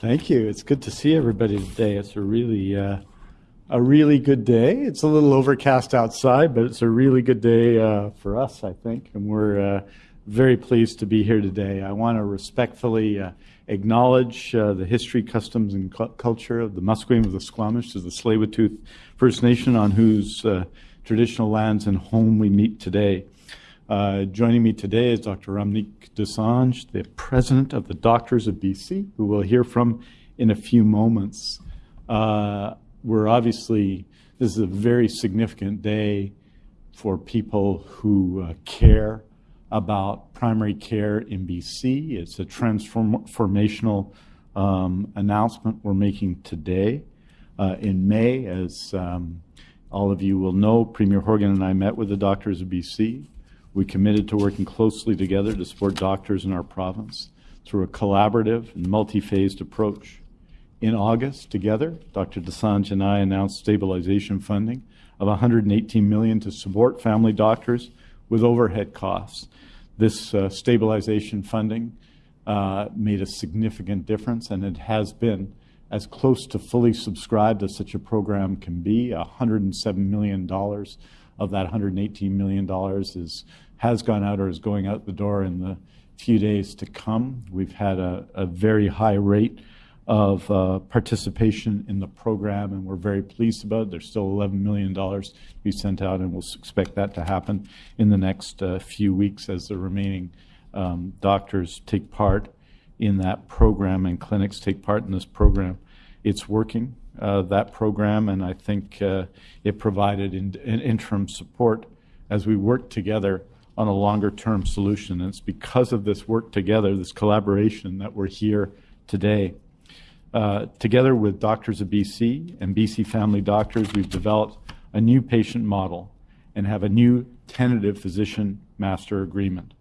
Thank you. It's good to see everybody today. It's a really, uh, a really good day. It's a little overcast outside, but it's a really good day uh, for us, I think, and we're uh, very pleased to be here today. I want to respectfully uh, acknowledge uh, the history, customs, and cu culture of the Musqueam of the Squamish, to the Tsleil-Waututh First Nation, on whose uh, traditional lands and home we meet today. Uh, joining me today is Dr. Ramneek Dosanjh, the president of the Doctors of BC, who we'll hear from in a few moments. Uh, we're obviously, this is a very significant day for people who uh, care about primary care in BC. It's a transformational um, announcement we're making today. Uh, in May, as um, all of you will know, Premier Horgan and I met with the Doctors of BC we committed to working closely together to support doctors in our province through a collaborative and multi-phased approach. In August, together, Dr. Dosanjh and I announced stabilization funding of 118 million to support family doctors with overhead costs. This uh, stabilization funding uh, made a significant difference, and it has been as close to fully subscribed as such a program can be. $107 million of that $118 million is has gone out or is going out the door in the few days to come. We've had a, a very high rate of uh, participation in the program, and we're very pleased about it. There's still $11 million to be sent out, and we'll expect that to happen in the next uh, few weeks as the remaining um, doctors take part in that program and clinics take part in this program. It's working, uh, that program, and I think uh, it provided in, in interim support as we work together on a longer term solution. And it's because of this work together, this collaboration, that we're here today. Uh, together with Doctors of BC and BC Family Doctors, we've developed a new patient model and have a new tentative physician master agreement.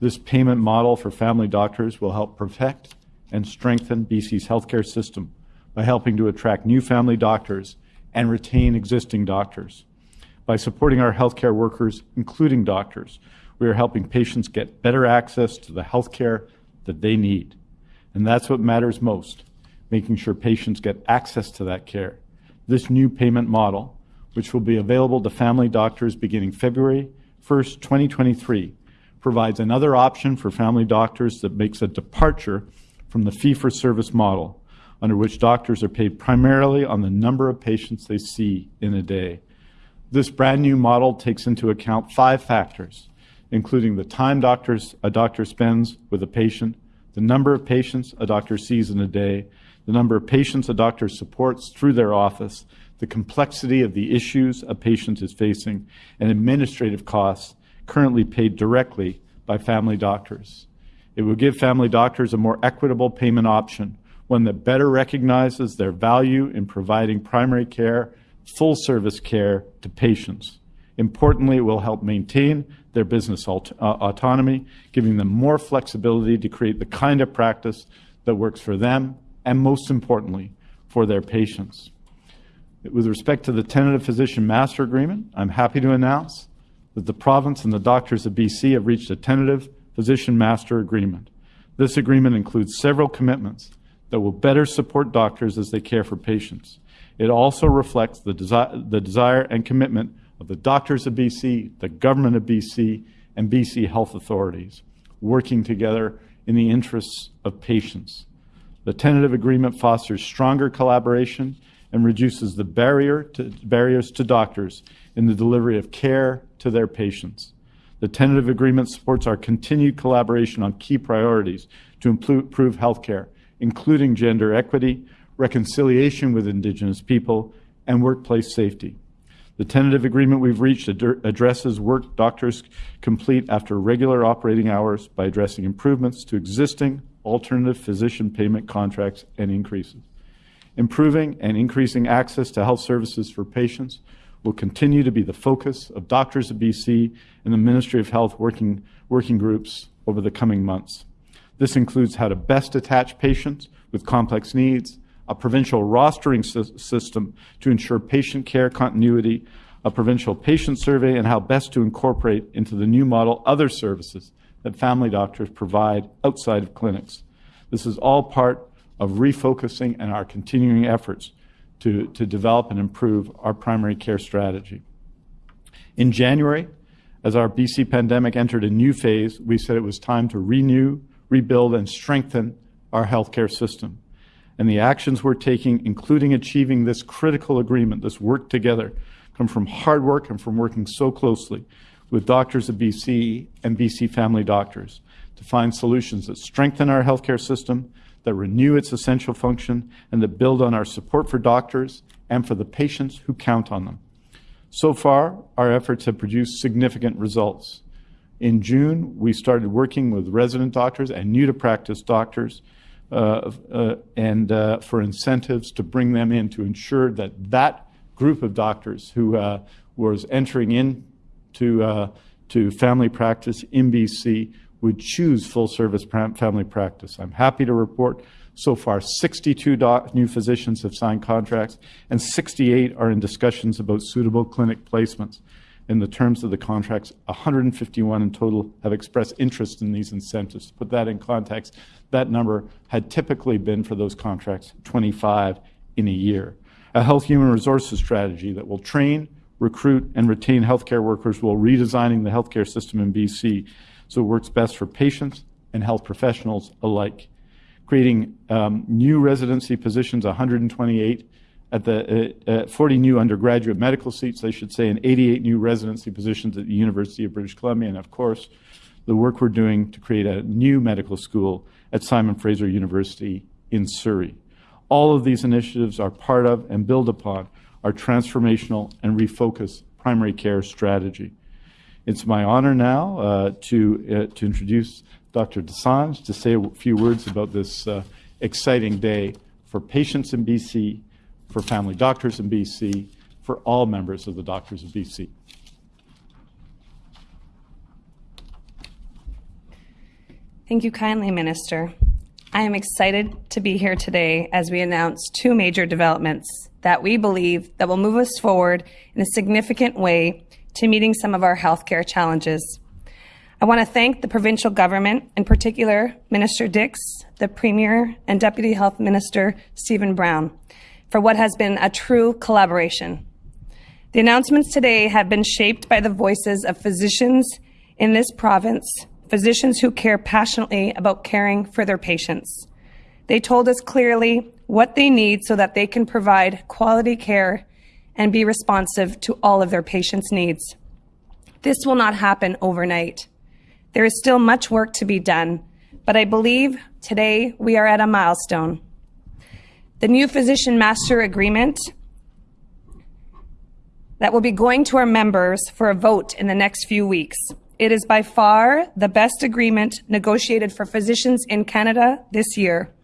This payment model for family doctors will help protect and strengthen BC's healthcare system by helping to attract new family doctors and retain existing doctors. By supporting our healthcare workers, including doctors, we are helping patients get better access to the healthcare that they need. And that's what matters most, making sure patients get access to that care. This new payment model, which will be available to family doctors beginning February 1st, 2023, provides another option for family doctors that makes a departure from the fee-for-service model, under which doctors are paid primarily on the number of patients they see in a day. This brand new model takes into account five factors, including the time doctors, a doctor spends with a patient, the number of patients a doctor sees in a day, the number of patients a doctor supports through their office, the complexity of the issues a patient is facing, and administrative costs currently paid directly by family doctors. It will give family doctors a more equitable payment option, one that better recognizes their value in providing primary care full service care to patients. Importantly, it will help maintain their business aut uh, autonomy, giving them more flexibility to create the kind of practice that works for them and, most importantly, for their patients. With respect to the tentative physician master agreement, I'm happy to announce that the province and the doctors of BC have reached a tentative physician master agreement. This agreement includes several commitments that will better support doctors as they care for patients. It also reflects the, desi the desire and commitment of the doctors of BC, the government of BC, and BC health authorities, working together in the interests of patients. The tentative agreement fosters stronger collaboration and reduces the barrier to, barriers to doctors in the delivery of care to their patients. The tentative agreement supports our continued collaboration on key priorities to improve healthcare, including gender equity, reconciliation with Indigenous people, and workplace safety. The tentative agreement we've reached ad addresses work doctors complete after regular operating hours by addressing improvements to existing alternative physician payment contracts and increases. Improving and increasing access to health services for patients will continue to be the focus of Doctors of BC and the Ministry of Health working, working groups over the coming months. This includes how to best attach patients with complex needs, a provincial rostering system to ensure patient care continuity, a provincial patient survey, and how best to incorporate into the new model other services that family doctors provide outside of clinics. This is all part of refocusing and our continuing efforts to, to develop and improve our primary care strategy. In January, as our BC pandemic entered a new phase, we said it was time to renew, rebuild, and strengthen our healthcare system. And the actions we're taking, including achieving this critical agreement, this work together, come from hard work and from working so closely with doctors of BC and BC family doctors to find solutions that strengthen our healthcare system, that renew its essential function, and that build on our support for doctors and for the patients who count on them. So far, our efforts have produced significant results. In June, we started working with resident doctors and new to practice doctors and uh, for incentives to bring them in to ensure that that group of doctors who uh, was entering into uh, to family practice in BC would choose full service family practice. I'm happy to report so far 62 new physicians have signed contracts and 68 are in discussions about suitable clinic placements. In the terms of the contracts, 151 in total have expressed interest in these incentives. To put that in context, that number had typically been for those contracts 25 in a year. A health human resources strategy that will train, recruit, and retain healthcare workers while redesigning the healthcare system in BC so it works best for patients and health professionals alike. Creating um, new residency positions, 128 at the uh, uh, 40 new undergraduate medical seats, I should say, and 88 new residency positions at the University of British Columbia, and of course, the work we're doing to create a new medical school at Simon Fraser University in Surrey. All of these initiatives are part of and build upon our transformational and refocus primary care strategy. It's my honor now uh, to, uh, to introduce Dr. Dosanjh to say a few words about this uh, exciting day for patients in BC, for family doctors in BC, for all members of the Doctors of BC. Thank you kindly, Minister. I am excited to be here today as we announce two major developments that we believe that will move us forward in a significant way to meeting some of our healthcare challenges. I want to thank the provincial government, in particular Minister Dix, the Premier, and Deputy Health Minister Stephen Brown, for what has been a true collaboration. The announcements today have been shaped by the voices of physicians in this province, physicians who care passionately about caring for their patients. They told us clearly what they need so that they can provide quality care and be responsive to all of their patients' needs. This will not happen overnight. There is still much work to be done, but I believe today we are at a milestone. The new Physician Master Agreement that will be going to our members for a vote in the next few weeks. It is by far the best agreement negotiated for physicians in Canada this year,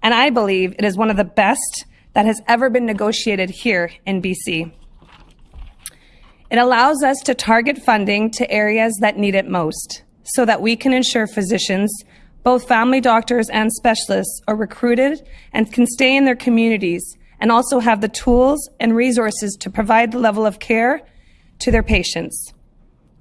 and I believe it is one of the best that has ever been negotiated here in BC. It allows us to target funding to areas that need it most so that we can ensure physicians, both family doctors and specialists, are recruited and can stay in their communities and also have the tools and resources to provide the level of care to their patients.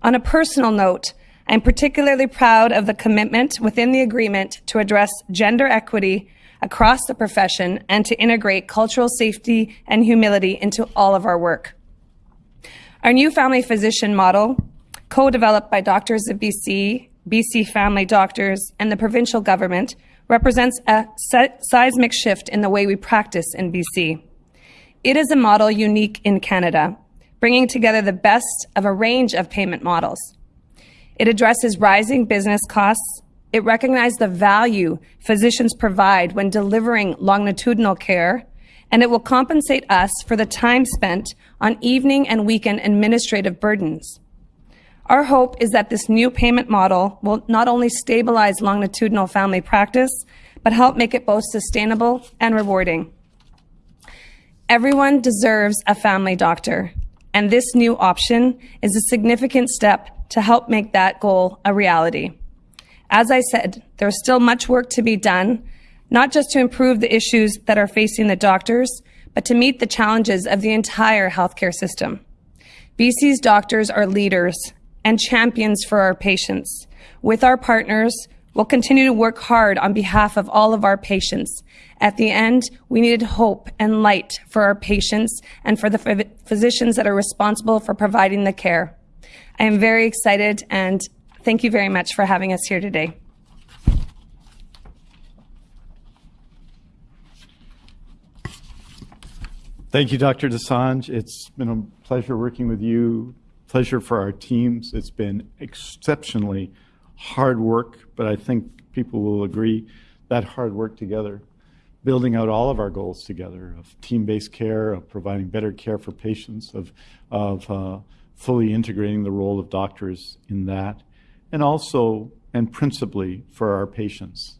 On a personal note, I'm particularly proud of the commitment within the agreement to address gender equity across the profession and to integrate cultural safety and humility into all of our work. Our new family physician model, co-developed by Doctors of BC, BC Family Doctors, and the provincial government, represents a seismic shift in the way we practice in BC. It is a model unique in Canada, bringing together the best of a range of payment models. It addresses rising business costs it recognizes the value physicians provide when delivering longitudinal care, and it will compensate us for the time spent on evening and weekend administrative burdens. Our hope is that this new payment model will not only stabilize longitudinal family practice, but help make it both sustainable and rewarding. Everyone deserves a family doctor, and this new option is a significant step to help make that goal a reality. As I said, there's still much work to be done, not just to improve the issues that are facing the doctors, but to meet the challenges of the entire healthcare system. BC's doctors are leaders and champions for our patients. With our partners, We'll continue to work hard on behalf of all of our patients. At the end, we needed hope and light for our patients and for the physicians that are responsible for providing the care. I am very excited and thank you very much for having us here today. Thank you, Dr. Dosanjh. It's been a pleasure working with you, pleasure for our teams. It's been exceptionally hard work, but I think people will agree that hard work together, building out all of our goals together of team-based care, of providing better care for patients, of, of uh, fully integrating the role of doctors in that, and also and principally for our patients.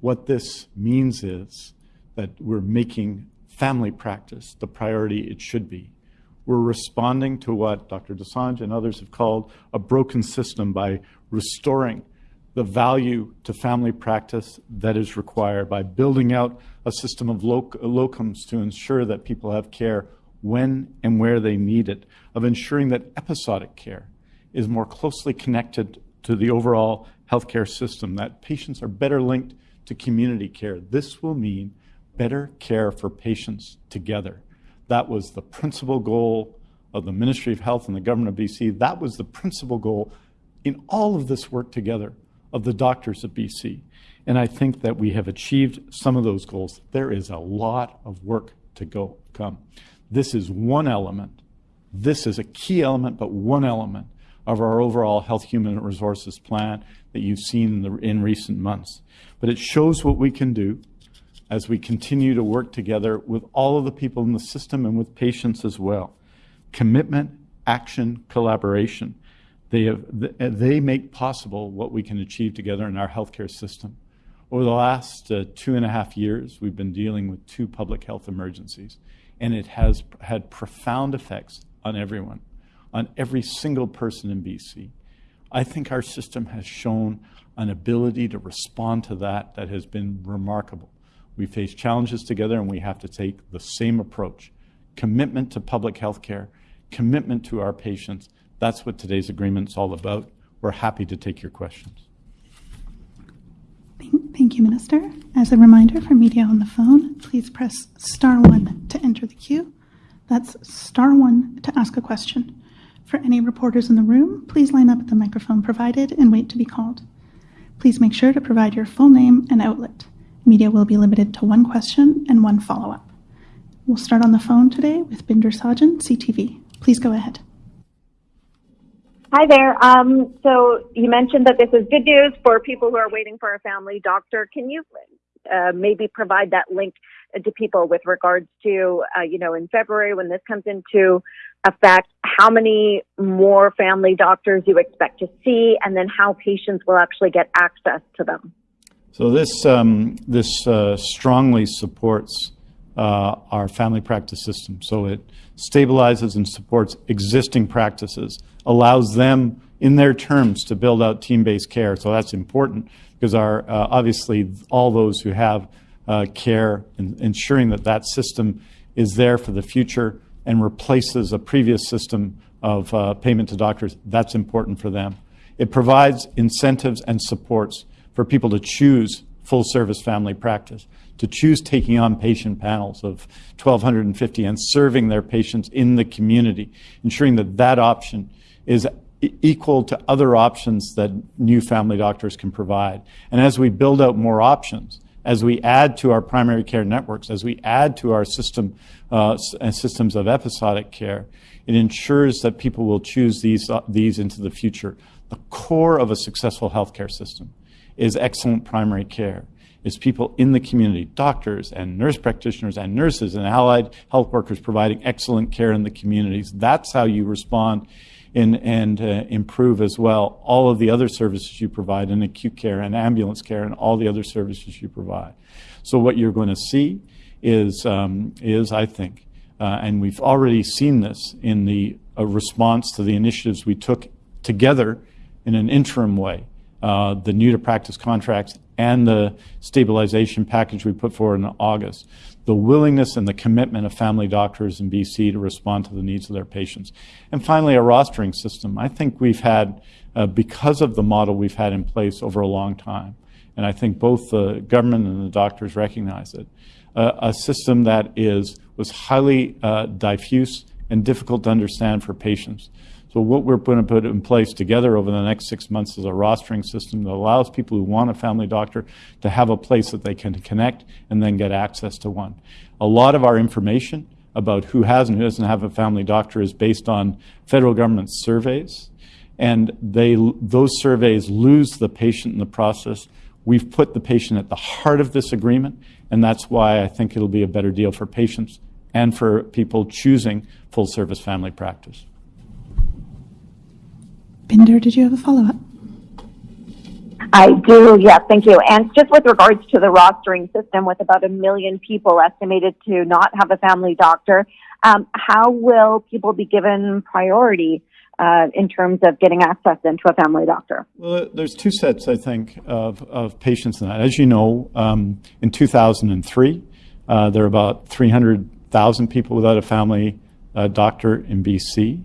What this means is that we're making family practice the priority it should be. We're responding to what Dr. Dosanjh and others have called a broken system by restoring the value to family practice that is required by building out a system of loc locums to ensure that people have care when and where they need it, of ensuring that episodic care is more closely connected to the overall healthcare system, that patients are better linked to community care. This will mean better care for patients together. That was the principal goal of the Ministry of Health and the Government of BC. That was the principal goal in all of this work together of the doctors of BC. And I think that we have achieved some of those goals. There is a lot of work to go come. This is one element. This is a key element, but one element of our overall health human resources plan that you've seen in, the, in recent months. But it shows what we can do as we continue to work together with all of the people in the system and with patients as well. Commitment, action, collaboration. They, have, they make possible what we can achieve together in our healthcare system. Over the last uh, two and a half years, we've been dealing with two public health emergencies, and it has had profound effects on everyone, on every single person in BC. I think our system has shown an ability to respond to that that has been remarkable. We face challenges together and we have to take the same approach. Commitment to public health care, commitment to our patients. That's what today's agreement is all about. We're happy to take your questions. Thank you, Minister. As a reminder for media on the phone, please press star one to enter the queue. That's star one to ask a question. For any reporters in the room, please line up at the microphone provided and wait to be called. Please make sure to provide your full name and outlet. Media will be limited to one question and one follow-up. We'll start on the phone today with Bhinder Sajan, CTV. Please go ahead. Hi there. Um, so you mentioned that this is good news for people who are waiting for a family doctor. Can you uh, maybe provide that link to people with regards to, uh, you know, in February when this comes into effect, how many more family doctors you expect to see, and then how patients will actually get access to them? So this, um, this uh, strongly supports uh, our family practice system. So it stabilizes and supports existing practices, allows them in their terms to build out team-based care. So that's important because our, uh, obviously all those who have uh, care ensuring that that system is there for the future and replaces a previous system of uh, payment to doctors, that's important for them. It provides incentives and supports for people to choose full service family practice, to choose taking on patient panels of 1,250 and serving their patients in the community, ensuring that that option is equal to other options that new family doctors can provide. And as we build out more options, as we add to our primary care networks, as we add to our system uh, systems of episodic care, it ensures that people will choose these, uh, these into the future. The core of a successful healthcare system is excellent primary care, is people in the community, doctors and nurse practitioners and nurses and allied health workers providing excellent care in the communities. That's how you respond in, and uh, improve as well all of the other services you provide in acute care and ambulance care and all the other services you provide. So what you're going to see is, um, is I think, uh, and we've already seen this in the uh, response to the initiatives we took together in an interim way uh, the new to practice contracts and the stabilization package we put forward in August, the willingness and the commitment of family doctors in BC to respond to the needs of their patients. And finally, a rostering system. I think we've had, uh, because of the model we've had in place over a long time, and I think both the government and the doctors recognize it, uh, a system that is was highly uh, diffuse and difficult to understand for patients. So what we're going to put in place together over the next six months is a rostering system that allows people who want a family doctor to have a place that they can connect and then get access to one. A lot of our information about who has and who doesn't have a family doctor is based on federal government surveys, and they, those surveys lose the patient in the process. We've put the patient at the heart of this agreement, and that's why I think it'll be a better deal for patients and for people choosing full service family practice. Bhinder, did you have a follow-up? I do, yes, thank you. And just with regards to the rostering system, with about a million people estimated to not have a family doctor, um, how will people be given priority uh, in terms of getting access into a family doctor? Well, there's two sets, I think, of, of patients in that. As you know, um, in 2003, uh, there were about 300,000 people without a family uh, doctor in BC.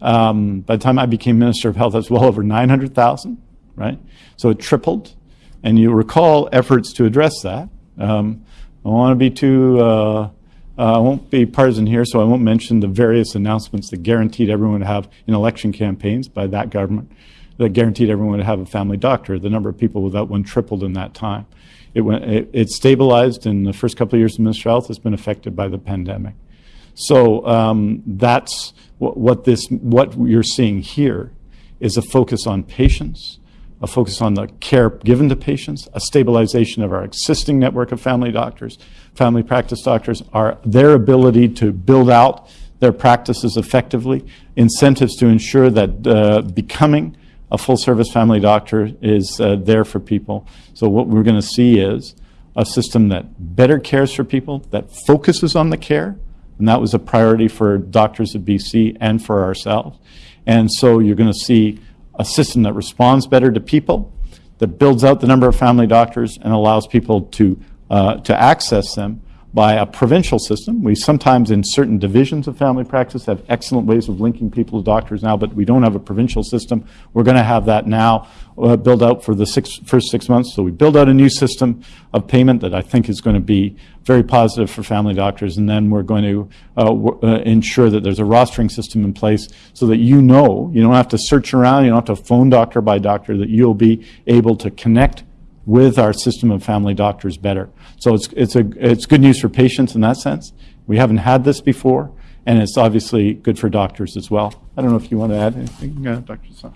Um, by the time I became Minister of Health, that's well over 900,000, right? So it tripled. And you recall efforts to address that. Um, I want to be too, uh, uh, I won't be partisan here, so I won't mention the various announcements that guaranteed everyone to have in election campaigns by that government that guaranteed everyone to have a family doctor. The number of people without one tripled in that time. It, went, it, it stabilized in the first couple of years of Minister of Health. It's been affected by the pandemic. So um, that's what, this, what you're seeing here is a focus on patients, a focus on the care given to patients, a stabilization of our existing network of family doctors, family practice doctors, are their ability to build out their practices effectively, incentives to ensure that uh, becoming a full service family doctor is uh, there for people. So what we're going to see is a system that better cares for people, that focuses on the care, and that was a priority for doctors of BC and for ourselves. And so you're going to see a system that responds better to people, that builds out the number of family doctors and allows people to, uh, to access them by a provincial system. We sometimes, in certain divisions of family practice, have excellent ways of linking people to doctors now, but we don't have a provincial system. We're going to have that now uh, build out for the six, first six months. So we build out a new system of payment that I think is going to be very positive for family doctors, and then we're going to uh, uh, ensure that there's a rostering system in place so that you know, you don't have to search around, you don't have to phone doctor by doctor, that you'll be able to connect with our system of family doctors better. So it's, it's, a, it's good news for patients in that sense. We haven't had this before, and it's obviously good for doctors as well. I don't know if you want to add anything, uh, Dr. Son.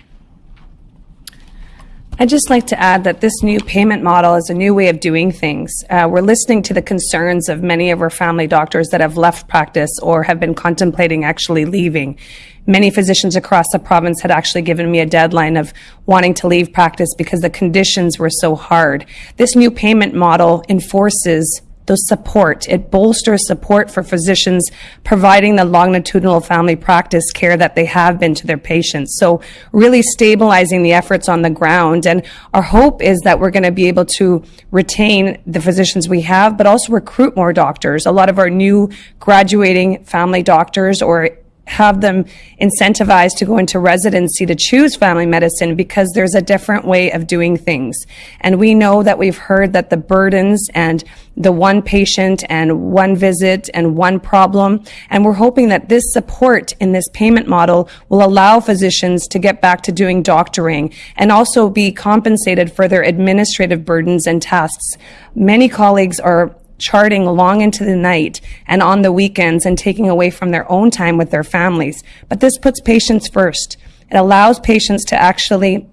I'd just like to add that this new payment model is a new way of doing things. Uh, we're listening to the concerns of many of our family doctors that have left practice or have been contemplating actually leaving. Many physicians across the province had actually given me a deadline of wanting to leave practice because the conditions were so hard. This new payment model enforces the support. It bolsters support for physicians providing the longitudinal family practice care that they have been to their patients. So really stabilizing the efforts on the ground. And our hope is that we're going to be able to retain the physicians we have, but also recruit more doctors. A lot of our new graduating family doctors or have them incentivized to go into residency to choose family medicine because there's a different way of doing things. And we know that we've heard that the burdens and the one patient and one visit and one problem. And we're hoping that this support in this payment model will allow physicians to get back to doing doctoring and also be compensated for their administrative burdens and tasks. Many colleagues are charting long into the night and on the weekends and taking away from their own time with their families. But this puts patients first. It allows patients to actually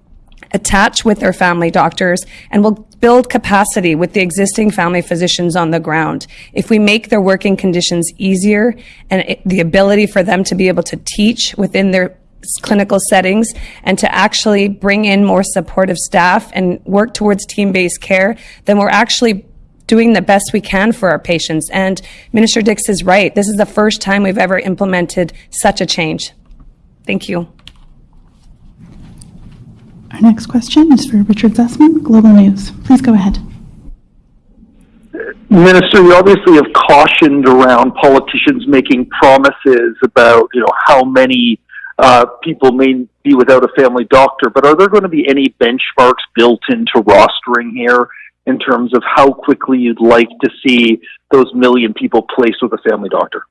attach with their family doctors and will build capacity with the existing family physicians on the ground. If we make their working conditions easier and it, the ability for them to be able to teach within their clinical settings and to actually bring in more supportive staff and work towards team-based care, then we're actually doing the best we can for our patients. And Minister Dix is right. This is the first time we've ever implemented such a change. Thank you. Our next question is for Richard Zussman, Global News. Please go ahead. Minister, you obviously have cautioned around politicians making promises about, you know, how many uh, people may be without a family doctor, but are there going to be any benchmarks built into rostering here in terms of how quickly you'd like to see those million people placed with a family doctor?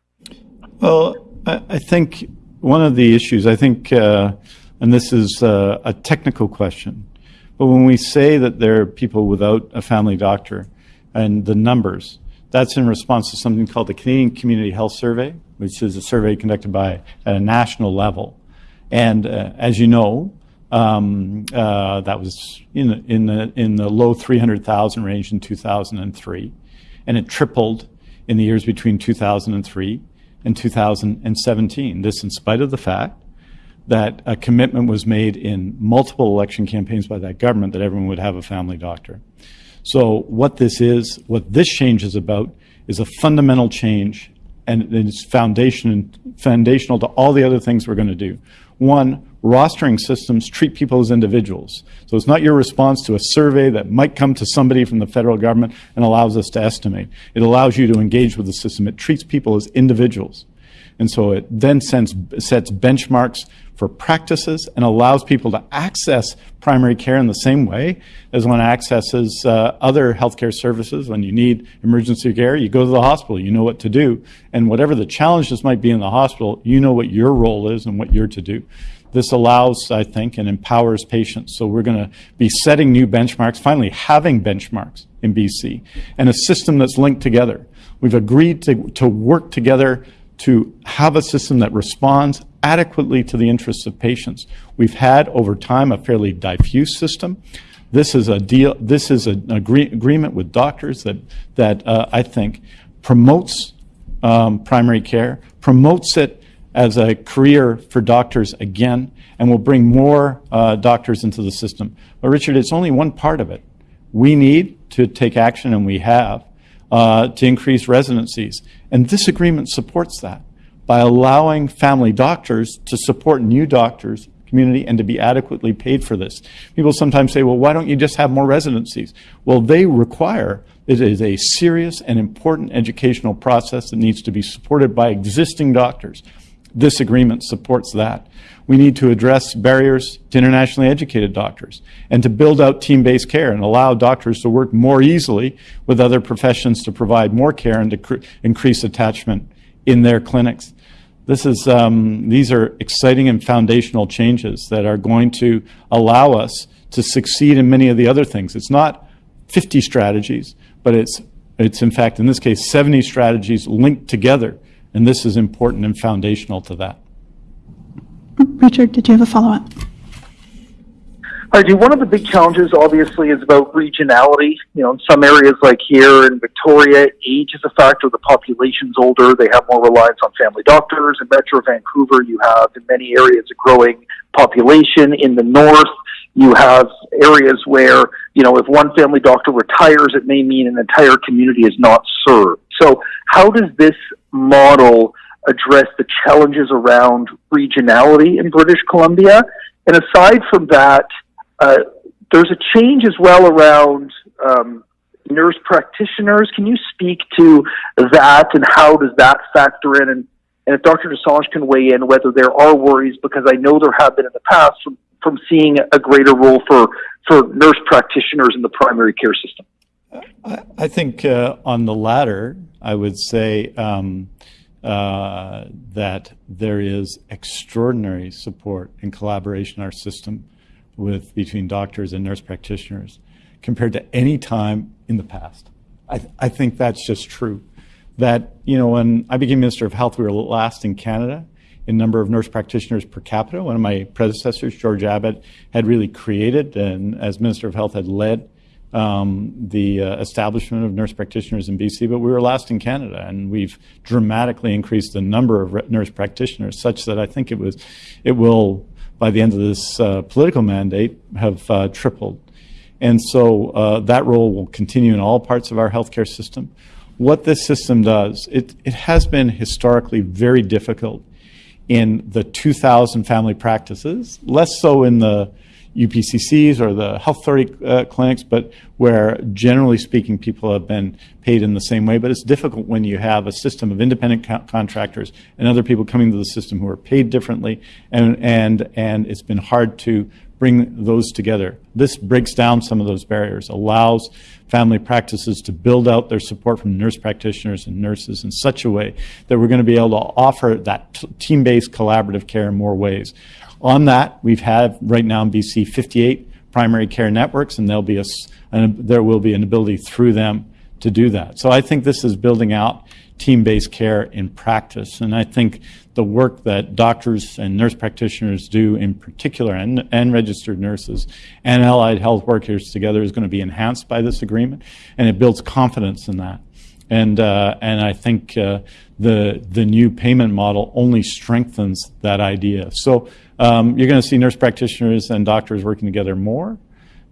Well, I, think one of the issues, I think, uh, and this is uh, a technical question, but when we say that there are people without a family doctor and the numbers, that's in response to something called the Canadian Community Health Survey, which is a survey conducted by at a national level. And uh, as you know, um, uh, that was in the, in the, in the low 300,000 range in 2003. And it tripled in the years between 2003 and 2017. This in spite of the fact that a commitment was made in multiple election campaigns by that government that everyone would have a family doctor. So what this is, what this change is about, is a fundamental change, and it's foundation, foundational to all the other things we're going to do. One, rostering systems treat people as individuals. So it's not your response to a survey that might come to somebody from the federal government and allows us to estimate. It allows you to engage with the system. It treats people as individuals. And so it then sends, sets benchmarks for practices and allows people to access primary care in the same way as one accesses uh, other healthcare services. When you need emergency care, you go to the hospital, you know what to do. And whatever the challenges might be in the hospital, you know what your role is and what you're to do. This allows, I think, and empowers patients. So we're going to be setting new benchmarks, finally having benchmarks in BC, and a system that's linked together. We've agreed to, to work together to have a system that responds adequately to the interests of patients. We've had over time a fairly diffuse system. This is a deal. This is an agree, agreement with doctors that that uh, I think promotes um, primary care, promotes it as a career for doctors again, and will bring more uh, doctors into the system. But Richard, it's only one part of it. We need to take action, and we have, uh, to increase residencies. And this agreement supports that by allowing family doctors to support new doctors community and to be adequately paid for this. People sometimes say, well, why don't you just have more residencies? Well, they require, it is a serious and important educational process that needs to be supported by existing doctors. This agreement supports that. We need to address barriers to internationally educated doctors and to build out team-based care and allow doctors to work more easily with other professions to provide more care and to increase attachment in their clinics. This is, um, these are exciting and foundational changes that are going to allow us to succeed in many of the other things. It's not 50 strategies, but it's, it's in fact, in this case, 70 strategies linked together and this is important and foundational to that. Richard, did you have a follow-up? I do. One of the big challenges, obviously, is about regionality. You know, in some areas like here in Victoria, age is a factor. The population's older. They have more reliance on family doctors. In Metro Vancouver, you have, in many areas, a growing population. In the north, you have areas where, you know, if one family doctor retires, it may mean an entire community is not served. So how does this model address the challenges around regionality in British Columbia? And aside from that, uh, there's a change as well around um, nurse practitioners. Can you speak to that and how does that factor in? And, and if Dr. Dosanjh can weigh in whether there are worries, because I know there have been in the past from, from seeing a greater role for, for nurse practitioners in the primary care system. I, think uh, on the latter, I would say um, uh, that there is extraordinary support and collaboration in our system with between doctors and nurse practitioners compared to any time in the past. I, th I think that's just true. That, you know, when I became Minister of Health, we were last in Canada in number of nurse practitioners per capita. One of my predecessors, George Abbott, had really created and as Minister of Health had led um, the uh, establishment of nurse practitioners in BC, but we were last in Canada, and we've dramatically increased the number of nurse practitioners, such that I think it was, it will, by the end of this uh, political mandate, have uh, tripled. And so uh, that role will continue in all parts of our healthcare system. What this system does, it, it has been historically very difficult in the 2,000 family practices, less so in the UPCCs or the health authority uh, clinics, but where generally speaking people have been paid in the same way. But it's difficult when you have a system of independent co- contractors and other people coming to the system who are paid differently, and and and it's been hard to bring those together. This breaks down some of those barriers, allows family practices to build out their support from nurse practitioners and nurses in such a way that we're going to be able to offer that team-based collaborative care in more ways. On that, we've had right now in BC 58 primary care networks, and there'll be a, an, there will be an ability through them to do that. So I think this is building out team-based care in practice, and I think the work that doctors and nurse practitioners do in particular, and, and registered nurses and allied health workers together is going to be enhanced by this agreement, and it builds confidence in that. And, uh, and I think uh, the, the new payment model only strengthens that idea. So um, you're going to see nurse practitioners and doctors working together more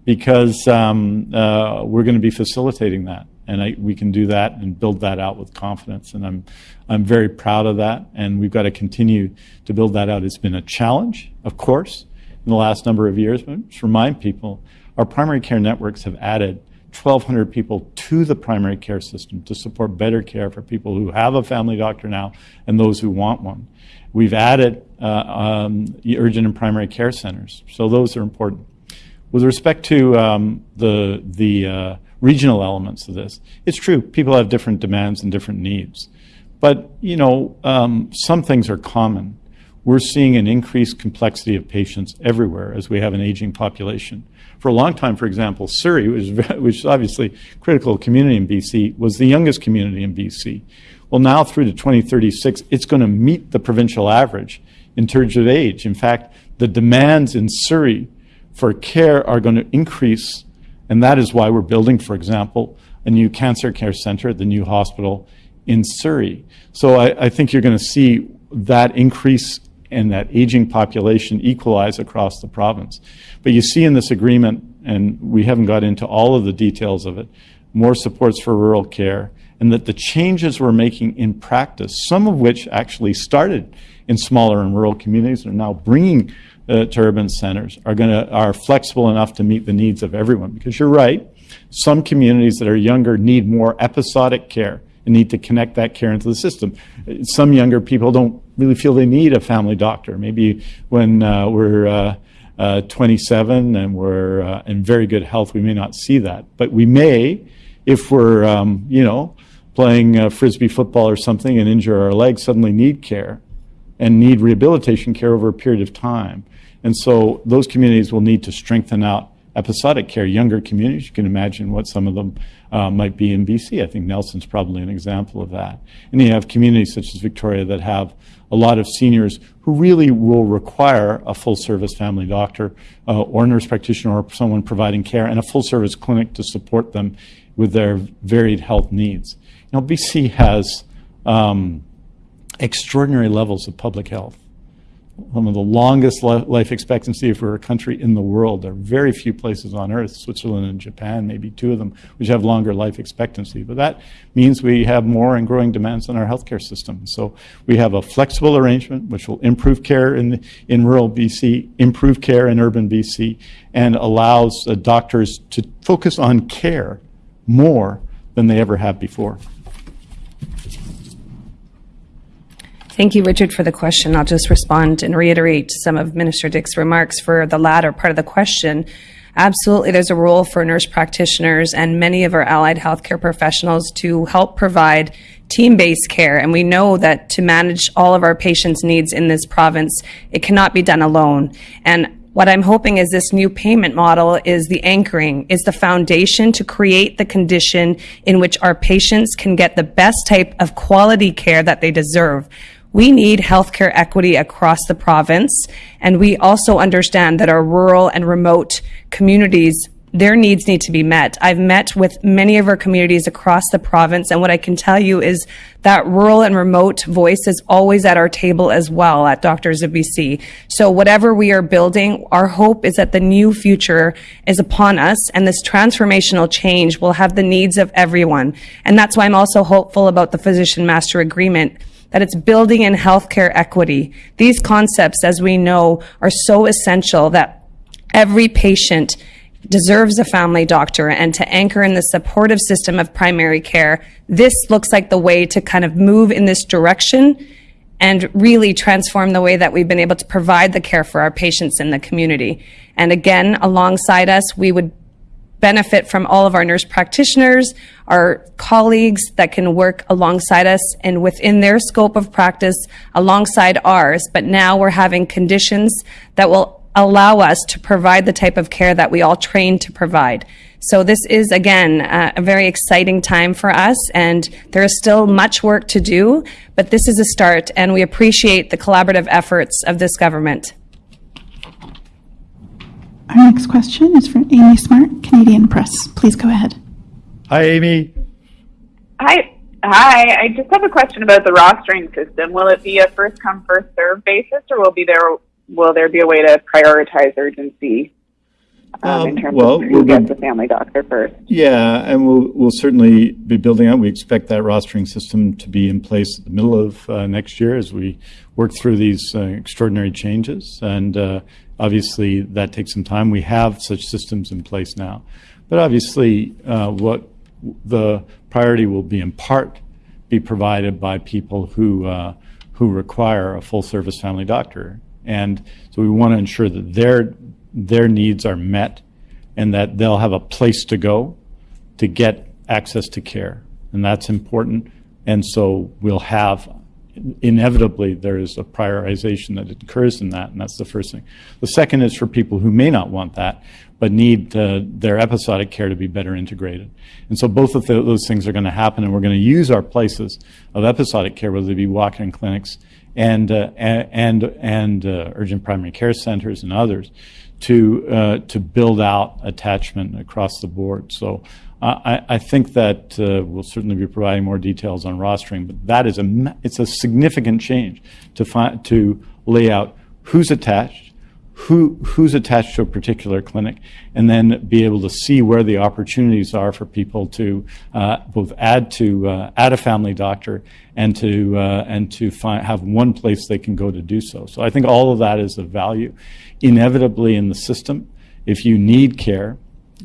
because um, uh, we're going to be facilitating that. And I, we can do that and build that out with confidence. And I'm, I'm very proud of that. And we've got to continue to build that out. It's been a challenge, of course, in the last number of years. But just remind people, our primary care networks have added 1,200 people to the primary care system to support better care for people who have a family doctor now and those who want one. We've added uh, um, urgent and primary care centers, so those are important. With respect to um, the the uh, regional elements of this, it's true people have different demands and different needs, but you know um, some things are common. We're seeing an increased complexity of patients everywhere as we have an aging population. For a long time, for example, Surrey, which is, which is obviously critical community in BC, was the youngest community in BC. Well, now through to 2036, it's going to meet the provincial average in terms of age. In fact, the demands in Surrey for care are going to increase, and that is why we're building, for example, a new cancer care center at the new hospital in Surrey. So I, I think you're going to see that increase and that aging population equalize across the province. But you see in this agreement, and we haven't got into all of the details of it, more supports for rural care, and that the changes we're making in practice, some of which actually started in smaller and rural communities and are now bringing uh, to urban centers, are to are flexible enough to meet the needs of everyone. Because you're right, some communities that are younger need more episodic care and need to connect that care into the system. Some younger people don't really feel they need a family doctor. Maybe when uh, we're uh, uh, 27 and we're uh, in very good health, we may not see that. But we may, if we're, um, you know, playing uh, frisbee football or something and injure our leg, suddenly need care and need rehabilitation care over a period of time. And so those communities will need to strengthen out episodic care, younger communities. You can imagine what some of them uh, might be in BC. I think Nelson's probably an example of that. And you have communities such as Victoria that have a lot of seniors who really will require a full service family doctor uh, or nurse practitioner or someone providing care and a full service clinic to support them with their varied health needs. You know, BC has um, extraordinary levels of public health one of the longest life expectancy for a country in the world. There are very few places on earth, Switzerland and Japan, maybe two of them, which have longer life expectancy. But that means we have more and growing demands on our healthcare system. So we have a flexible arrangement which will improve care in, in rural BC, improve care in urban BC, and allows uh, doctors to focus on care more than they ever have before. Thank you, Richard, for the question. I'll just respond and reiterate some of Minister Dix's remarks for the latter part of the question. Absolutely, there's a role for nurse practitioners and many of our allied healthcare professionals to help provide team-based care. And we know that to manage all of our patients' needs in this province, it cannot be done alone. And what I'm hoping is this new payment model is the anchoring, is the foundation to create the condition in which our patients can get the best type of quality care that they deserve. We need healthcare equity across the province, and we also understand that our rural and remote communities their needs need to be met. I've met with many of our communities across the province, and what I can tell you is that rural and remote voice is always at our table as well at Doctors of BC. So whatever we are building, our hope is that the new future is upon us, and this transformational change will have the needs of everyone. And that's why I'm also hopeful about the Physician Master Agreement that it's building in healthcare equity. These concepts, as we know, are so essential that Every patient deserves a family doctor and to anchor in the supportive system of primary care, this looks like the way to kind of move in this direction and really transform the way that we've been able to provide the care for our patients in the community. And again, alongside us, we would benefit from all of our nurse practitioners, our colleagues that can work alongside us and within their scope of practice alongside ours. But now we're having conditions that will allow us to provide the type of care that we all train to provide. So this is, again, uh, a very exciting time for us, and there is still much work to do, but this is a start, and we appreciate the collaborative efforts of this government. Our next question is from Amy Smart, Canadian Press. Please go ahead. Hi, Amy. Hi. Hi. I just have a question about the rostering system. Will it be a first come first serve basis, or will be there will there be a way to prioritize urgency um, Um, in terms well, of we'll who be- gets the family doctor first? Yeah, and we'll, we'll certainly be building out. We expect that rostering system to be in place at the middle of uh, next year as we work through these uh, extraordinary changes. And uh, obviously, that takes some time. We have such systems in place now. But obviously, uh, what the priority will be in part be provided by people who, uh, who require a full service family doctor. And so we want to ensure that their, their needs are met and that they'll have a place to go to get access to care. And that's important. And so we'll have, inevitably, there is a prioritization that occurs in that, and that's the first thing. The second is for people who may not want that, but need their episodic care to be better integrated. And so both of tho- those things are going to happen, and we're going to use our places of episodic care, whether they be walk-in clinics and, uh, and, and uh, urgent primary care centers and others, to uh, to build out attachment across the board. So I, I think that uh, we'll certainly be providing more details on rostering, but that is a it's a significant change to find to lay out who's attached, who who's attached to a particular clinic, and then be able to see where the opportunities are for people to uh, both add to uh, add a family doctor and to uh, and to find have one place they can go to do so. So I think all of that is of value. Inevitably in the system, if you need care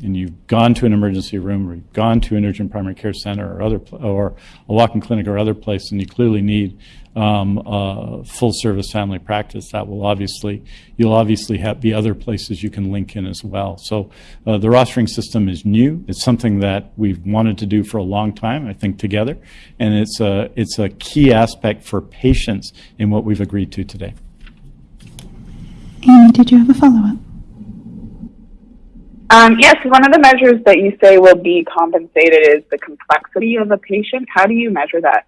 and you've gone to an emergency room or you've gone to an urgent primary care center or other or a walk-in clinic or other place, and you clearly need um, uh, full service family practice, that will obviously you'll obviously have be other places you can link in as well. So uh, the rostering system is new. It's something that we've wanted to do for a long time, I think, together, and it's a it's a key aspect for patients in what we've agreed to today. Amy, did you have a follow-up? Um, yes, one of the measures that you say will be compensated is the complexity of a patient. How do you measure that?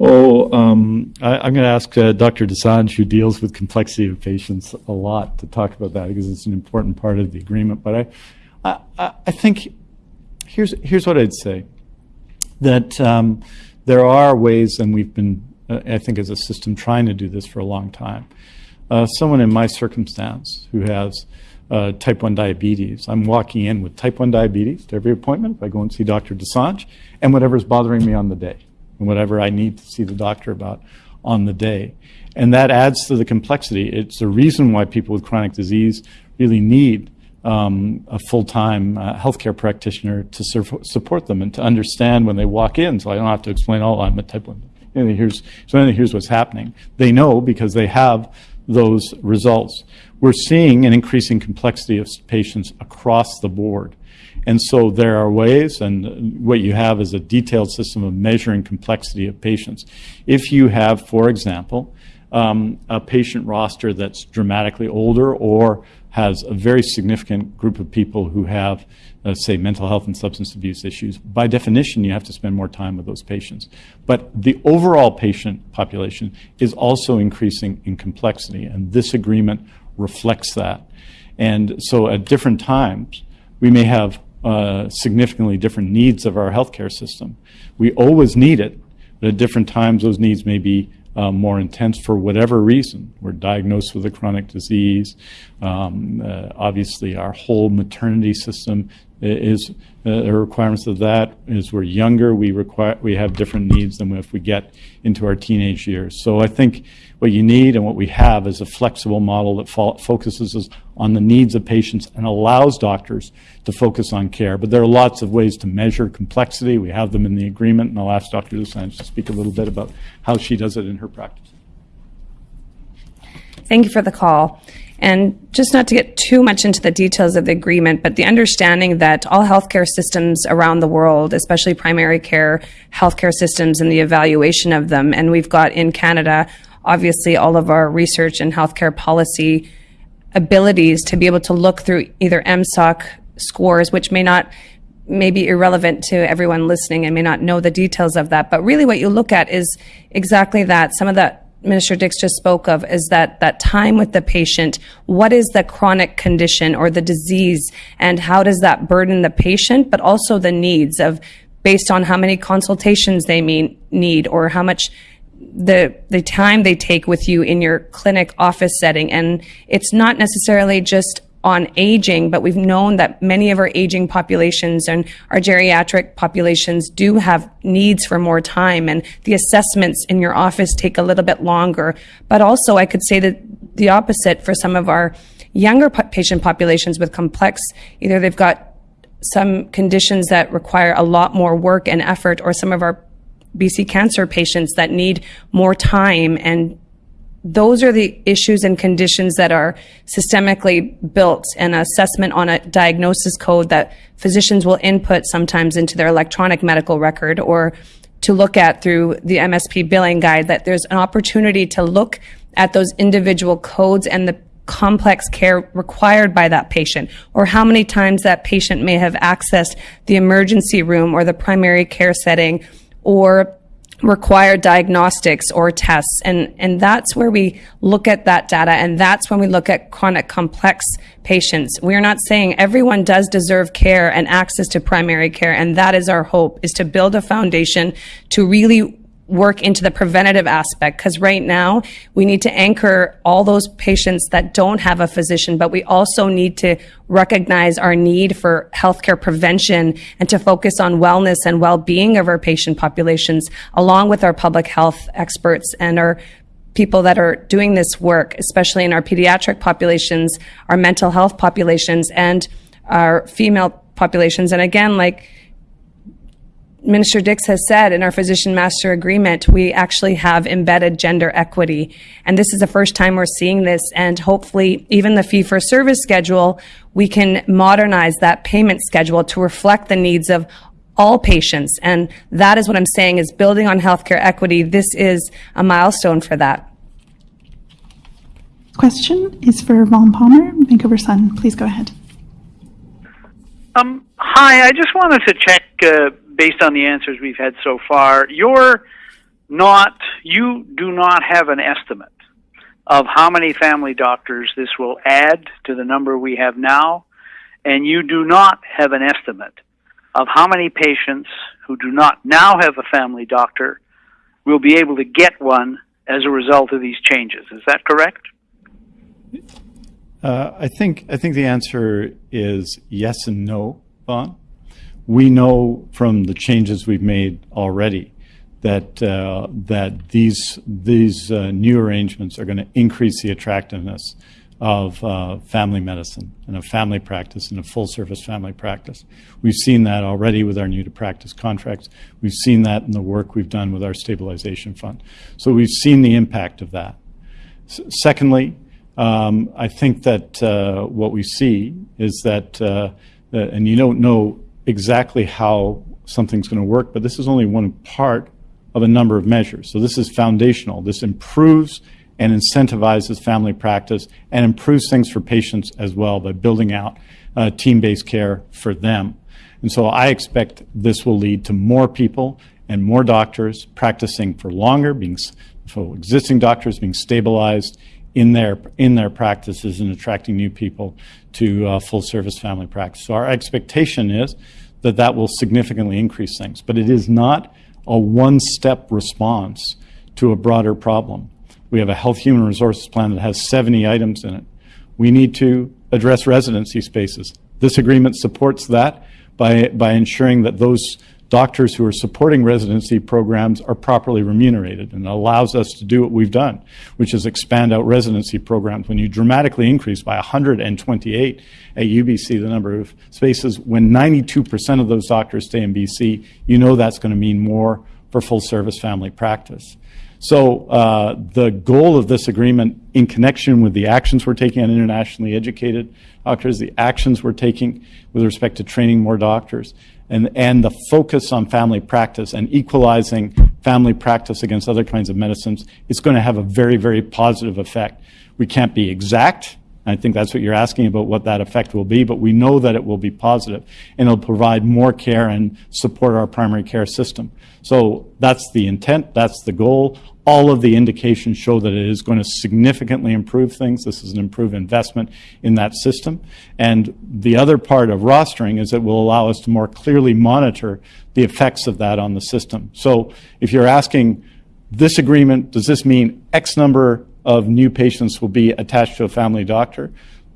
Oh, um, I, I'm going to ask uh, Dr. Dosanjh, who deals with complexity of patients a lot, to talk about that because it's an important part of the agreement. But I, I, I- I think here's here's what I'd say: that um, there are ways, and we've been, uh, I think, as a system, trying to do this for a long time. Uh, someone in my circumstance who has uh, type 1 diabetes, I'm walking in with type 1 diabetes to every appointment. if I go and see Dr. Dosanjh, and whatever's bothering me on the day, and whatever I need to see the doctor about on the day. And that adds to the complexity. It's the reason why people with chronic disease really need um, a full-time uh, healthcare practitioner to sur- support them and to understand when they walk in, so I don't have to explain, oh, I'm a type 1. You know, here's, so here's what's happening. They know because they have those results. We're seeing an increasing complexity of patients across the board. And so there are ways, and what you have is a detailed system of measuring complexity of patients. If you have, for example, um, a patient roster that's dramatically older or has a very significant group of people who have, uh, say, mental health and substance abuse issues, by definition, you have to spend more time with those patients. But the overall patient population is also increasing in complexity, and this agreement reflects that. And so at different times, we may have uh, significantly different needs of our healthcare system. We always need it, but at different times, those needs may be uh, more intense for whatever reason. We're diagnosed with a chronic disease. Um, uh, obviously, our whole maternity system is uh, the requirements of that. As we're younger, we require we have different needs than if we get into our teenage years. So I think what you need and what we have is a flexible model that fo- focuses on the needs of patients and allows doctors to focus on care. But there are lots of ways to measure complexity. We have them in the agreement, and I'll ask Dr. Dosanjh to speak a little bit about how she does it in her practice. Thank you for the call. And just not to get too much into the details of the agreement, but the understanding that all healthcare systems around the world, especially primary care healthcare systems and the evaluation of them, and we've got in Canada, obviously, all of our research and healthcare policy abilities to be able to look through either MSOC scores, which may not may be irrelevant to everyone listening and may not know the details of that. But really what you look at is exactly that. Some of that Minister Dix just spoke of is that that time with the patient. What is the chronic condition or the disease, and how does that burden the patient, but also the needs of based on how many consultations they mean, need or how much the the time they take with you in your clinic office setting and it's not necessarily just on aging, but we've known that many of our aging populations and our geriatric populations do have needs for more time, and the assessments in your office take a little bit longer. But also, I could say that the opposite for some of our younger patient populations with complex, either they've got some conditions that require a lot more work and effort, or some of our BC cancer patients that need more time and those are the issues and conditions that are systemically built. And assessment on a diagnosis code that physicians will input sometimes into their electronic medical record or to look at through the MSP billing guide that there's an opportunity to look at those individual codes and the complex care required by that patient or how many times that patient may have accessed the emergency room or the primary care setting or require diagnostics or tests. And, and that's where we look at that data. And that's when we look at chronic complex patients. We are not saying everyone does deserve care and access to primary care. And that is our hope is to build a foundation to really work into the preventative aspect because right now we need to anchor all those patients that don't have a physician, but we also need to recognize our need for healthcare prevention and to focus on wellness and well-being of our patient populations along with our public health experts and our people that are doing this work, especially in our pediatric populations, our mental health populations, and our female populations. And again, like Minister Dix has said in our physician master agreement, we actually have embedded gender equity. And this is the first time we're seeing this. And hopefully, even the fee for service schedule, we can modernize that payment schedule to reflect the needs of all patients. And that is what I'm saying is building on healthcare equity. This is a milestone for that. Question is for Vaughn Palmer, Vancouver Sun. Please go ahead. Um, hi, I just wanted to check uh, based on the answers we've had so far, you're not, you do not have an estimate of how many family doctors this will add to the number we have now, and you do not have an estimate of how many patients who do not now have a family doctor will be able to get one as a result of these changes. Is that correct? Uh, I think I think the answer is yes and no, Vaughn we know from the changes we've made already that uh, that these these uh, new arrangements are going to increase the attractiveness of uh, family medicine and a family practice and a full service family practice. We've seen that already with our new to practice contracts. We've seen that in the work we've done with our stabilization fund. So we've seen the impact of that. S secondly, um, I think that uh, what we see is that, uh, and you don't know exactly how something's going to work, but this is only one part of a number of measures. So this is foundational. This improves and incentivizes family practice and improves things for patients as well by building out uh, team-based care for them. And so I expect this will lead to more people and more doctors practicing for longer, being so existing doctors being stabilized in their in their practices and attracting new people to uh, full service family practice. So our expectation is that that will significantly increase things, but it is not a one step response to a broader problem. We have a health human resources plan that has 70 items in it. We need to address residency spaces. This agreement supports that by, by ensuring that those doctors who are supporting residency programs are properly remunerated and allows us to do what we've done, which is expand out residency programs. When you dramatically increase by 128 at UBC the number of spaces, when 92% of those doctors stay in BC, you know that's going to mean more for full service family practice. So uh, the goal of this agreement in connection with the actions we're taking on internationally educated doctors, the actions we're taking with respect to training more doctors, and, and the focus on family practice and equalizing family practice against other kinds of medicines is going to have a very, very positive effect. We can't be exact. I think that's what you're asking about what that effect will be, but we know that it will be positive and it'll provide more care and support our primary care system. So that's the intent, that's the goal all of the indications show that it is going to significantly improve things. This is an improved investment in that system. And the other part of rostering is it will allow us to more clearly monitor the effects of that on the system. So if you're asking this agreement, does this mean X number of new patients will be attached to a family doctor?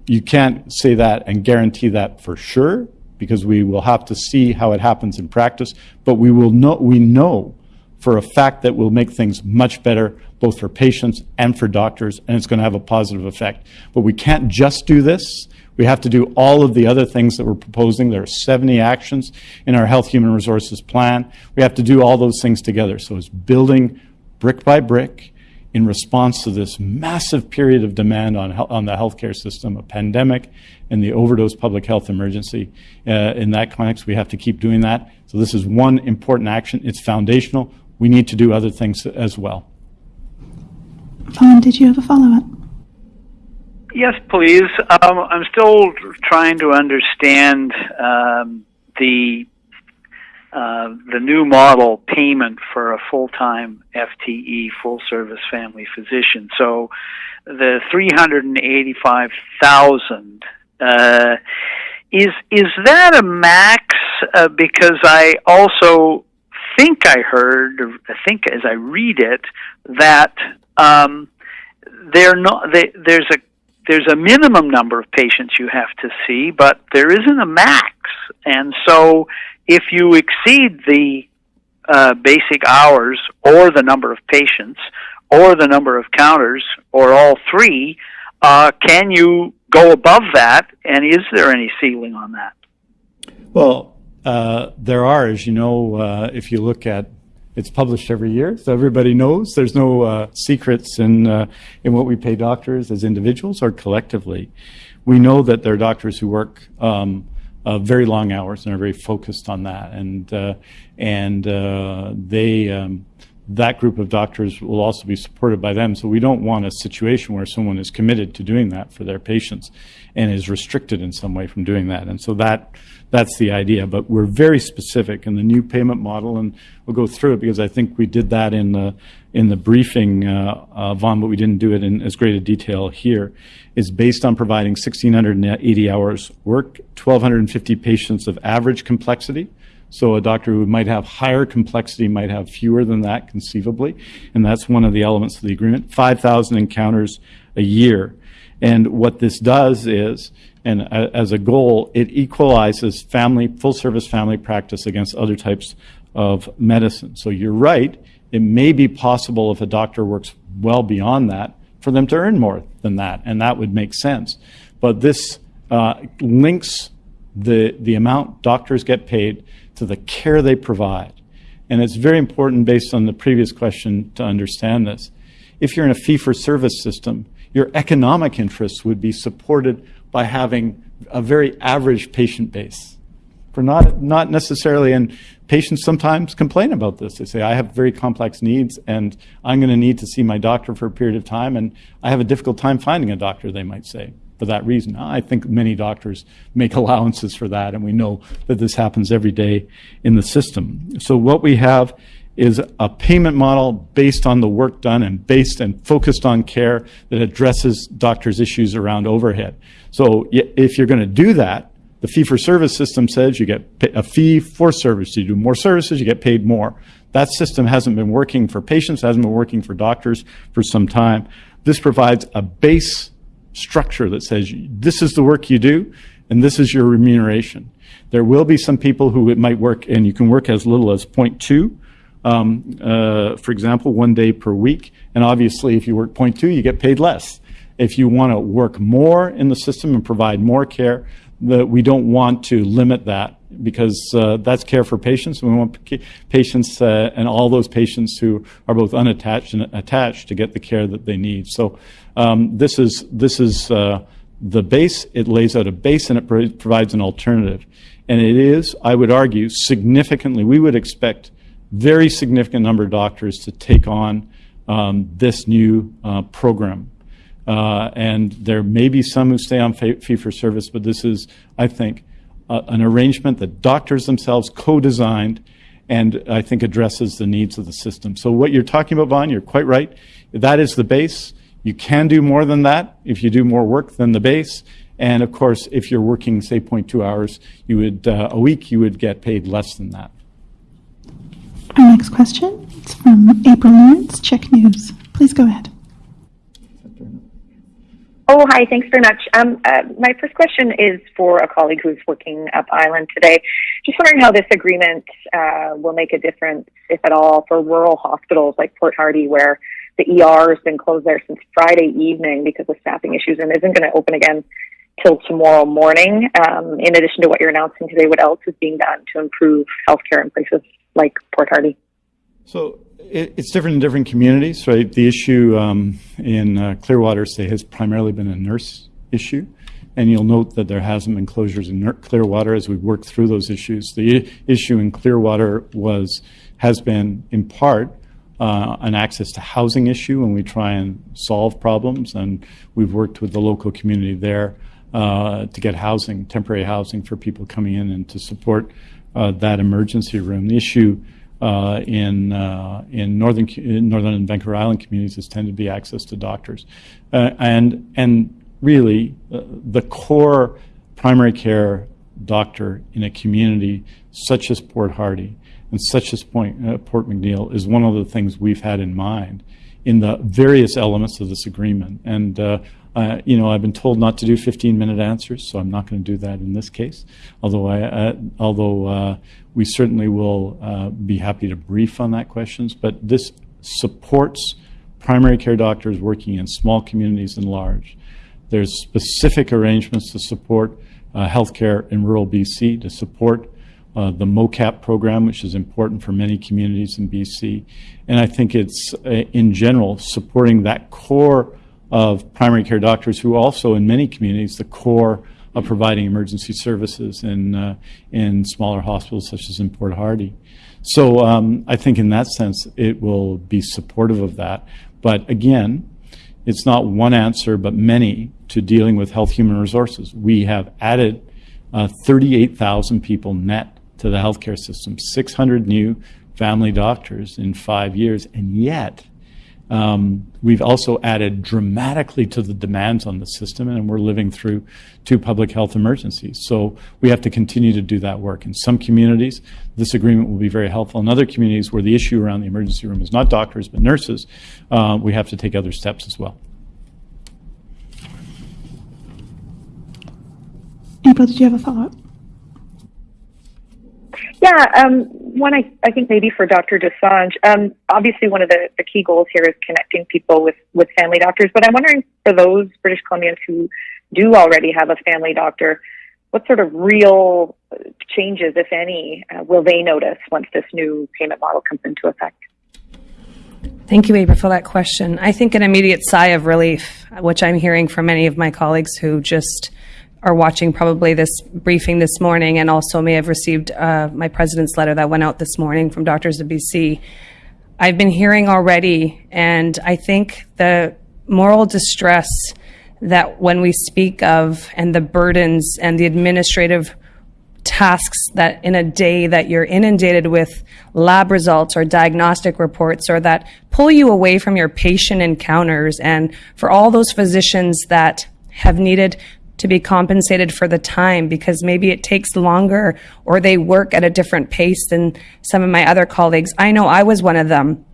You can't say that and guarantee that for sure because we will have to see how it happens in practice, but we will know, we know for a fact that will make things much better both for patients and for doctors, and it's going to have a positive effect. But we can't just do this. We have to do all of the other things that we're proposing. There are 70 actions in our Health Human Resources Plan. We have to do all those things together. So it's building brick by brick in response to this massive period of demand on, on the healthcare system, a pandemic and the overdose public health emergency. Uh, in that context, we have to keep doing that. So this is one important action. It's foundational we need to do other things as well. Vaughn, did you have a follow-up? Yes, please. Um, I'm still trying to understand um, the uh, the new model payment for a full-time FTE, full-service family physician. So, the three hundred and eighty-five thousand. Uh, is is that a max? Uh, because I also think I heard, or I think as I read it, that um, they're not. They, there's a there's a minimum number of patients you have to see, but there isn't a max. And so, if you exceed the uh, basic hours, or the number of patients, or the number of counters, or all three, uh, can you go above that? And is there any ceiling on that? Well, uh, there are, as you know, uh, if you look at it's published every year, so everybody knows. There's no uh, secrets in uh, in what we pay doctors as individuals or collectively. We know that there are doctors who work um, uh, very long hours and are very focused on that, and and they. Um, that group of doctors will also be supported by them. So we don't want a situation where someone is committed to doing that for their patients and is restricted in some way from doing that. And so that that's the idea. But we're very specific in the new payment model, and we'll go through it because I think we did that in the in the briefing, uh, uh, Vaughn, but we didn't do it in as great a detail here. Is based on providing 1,680 hours work, 1,250 patients of average complexity. So a doctor who might have higher complexity might have fewer than that conceivably, and that's one of the elements of the agreement. 5,000 encounters a year. And what this does is and as a goal, it equalizes family, full service family practice against other types of medicine. So you're right, it may be possible if a doctor works well beyond that for them to earn more than that, and that would make sense. But this uh, links the, the amount doctors get paid to the care they provide. And it's very important based on the previous question to understand this. If you're in a fee for service system, your economic interests would be supported by having a very average patient base. For not, not necessarily, and patients sometimes complain about this. They say, I have very complex needs and I'm going to need to see my doctor for a period of time and I have a difficult time finding a doctor, they might say, for that reason. I think many doctors make allowances for that and we know that this happens every day in the system. So what we have is a payment model based on the work done and based and focused on care that addresses doctors' issues around overhead. So if you're going to do that, the fee-for-service system says you get a fee for service. You do more services, you get paid more. That system hasn't been working for patients, hasn't been working for doctors for some time. This provides a base structure that says this is the work you do, and this is your remuneration. There will be some people who it might work, and you can work as little as 0.2, um, uh, for example, one day per week. And obviously, if you work 0.2, you get paid less. If you want to work more in the system and provide more care, we don't want to limit that because uh, that's care for patients. We want patients uh, and all those patients who are both unattached and attached to get the care that they need. So um, this is this is uh, the base. It lays out a base and it pro- provides an alternative. And it is, I would argue, significantly. We would expect very significant number of doctors to take on um, this new uh, program. Uh, and there may be some who stay on fee for service, but this is, I think, uh, an arrangement that doctors themselves co-designed and I think addresses the needs of the system. So what you're talking about, Vaughn, you're quite right. That is the base. You can do more than that if you do more work than the base. And of course, if you're working, say, 0.2 hours, you would uh, a week, you would get paid less than that. Our next question is from April Lawrence, CHEK News. Please go ahead. Oh, hi. Thanks very much. Um, uh, my first question is for a colleague who's working up island today. Just wondering how this agreement uh, will make a difference, if at all, for rural hospitals like Port Hardy, where the ER has been closed there since Friday evening because of staffing issues and isn't going to open again till tomorrow morning. Um, in addition to what you're announcing today, what else is being done to improve healthcare in places like Port Hardy? So it, it's different in different communities, right? The issue um, in uh, Clearwater, say, has primarily been a nurse issue. And you'll note that there hasn't been closures in Clearwater as we work through those issues. The issue in Clearwater was has been in part uh, an access to housing issue, and we try and solve problems. And we've worked with the local community there uh, to get housing, temporary housing for people coming in, and to support that emergency room. The issue uh, in uh, in northern in northern and Vancouver Island communities has tended to be access to doctors, uh, and and really uh, the core primary care doctor in a community such as Port Hardy and such as Point, uh, Port McNeill is one of the things we've had in mind in the various elements of this agreement. And uh, you know, I've been told not to do 15-minute answers, so I'm not going to do that in this case. Although, I, uh, although uh, we certainly will uh, be happy to brief on that questions. But this supports primary care doctors working in small communities and large. There's specific arrangements to support uh, healthcare in rural BC, to support uh, the MOCAP program, which is important for many communities in BC. And I think it's, in general, supporting that core of primary care doctors who also, in many communities, the core of providing emergency services in, uh, in smaller hospitals such as in Port Hardy. So um, I think in that sense, it will be supportive of that. But again, it's not one answer, but many to dealing with health human resources. We have added uh, 38,000 people net to the healthcare system, 600 new family doctors in five years, and yet um, we've also added dramatically to the demands on the system, and we're living through two public health emergencies. So we have to continue to do that work. In some communities, this agreement will be very helpful. In other communities where the issue around the emergency room is not doctors but nurses, uh, we have to take other steps as well. April, did you have a follow-up? Yeah, um, one I, I think maybe for Dr. Dosanjh. Um, obviously, one of the, the key goals here is connecting people with, with family doctors. But I'm wondering for those British Columbians who do already have a family doctor, what sort of real changes, if any, uh, will they notice once this new payment model comes into effect? Thank you, April, for that question. I think an immediate sigh of relief, which I'm hearing from many of my colleagues who just are watching probably this briefing this morning and also may have received uh, my president's letter that went out this morning from Doctors of BC. I've been hearing already, and I think the moral distress that when we speak of and the burdens and the administrative tasks that in a day that you're inundated with lab results or diagnostic reports or that pull you away from your patient encounters and for all those physicians that have needed to be compensated for the time because maybe it takes longer or they work at a different pace than some of my other colleagues. I know I was one of them.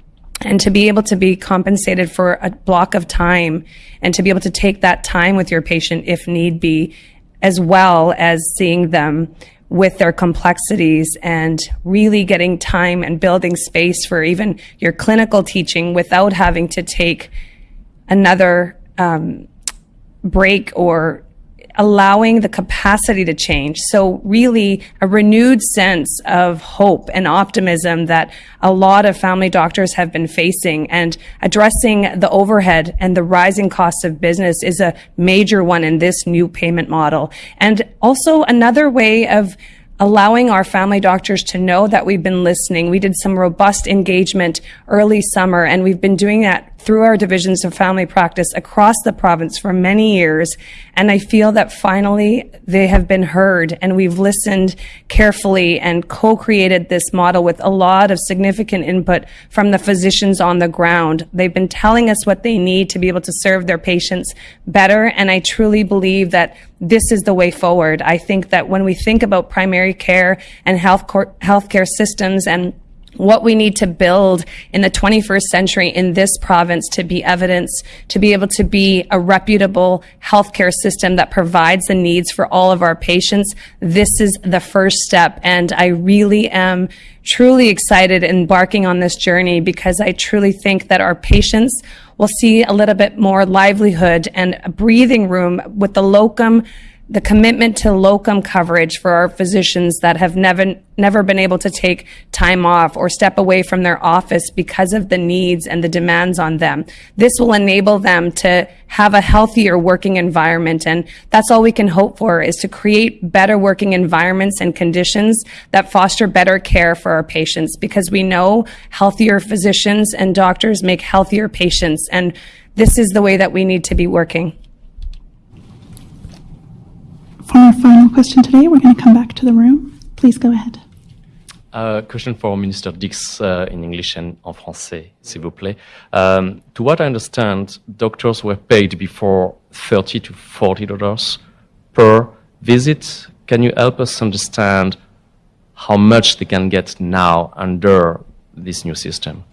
And to be able to be compensated for a block of time and to be able to take that time with your patient if need be as well as seeing them with their complexities and really getting time and building space for even your clinical teaching without having to take another um, break or allowing the capacity to change. So really a renewed sense of hope and optimism that a lot of family doctors have been facing and addressing the overhead and the rising costs of business is a major one in this new payment model. And also another way of allowing our family doctors to know that we've been listening. We did some robust engagement early summer, and we've been doing that through our divisions of family practice across the province for many years. And I feel that finally they have been heard and we've listened carefully and co-created this model with a lot of significant input from the physicians on the ground. They've been telling us what they need to be able to serve their patients better. And I truly believe that this is the way forward. I think that when we think about primary care and health healthcare systems and what we need to build in the 21st century in this province to be evidence, to be able to be a reputable healthcare system that provides the needs for all of our patients. This is the first step. And I really am truly excited embarking on this journey because I truly think that our patients will see a little bit more livelihood and a breathing room with the locum the commitment to locum coverage for our physicians that have never never been able to take time off or step away from their office because of the needs and the demands on them. This will enable them to have a healthier working environment and that's all we can hope for is to create better working environments and conditions that foster better care for our patients because we know healthier physicians and doctors make healthier patients and this is the way that we need to be working. For our final question today, we're going to come back to the room. Please go ahead. Uh, question for Minister Dix uh, in English and en français, s'il vous plaît. Um, to what I understand, doctors were paid before 30 to 40 dollars per visit. Can you help us understand how much they can get now under this new system?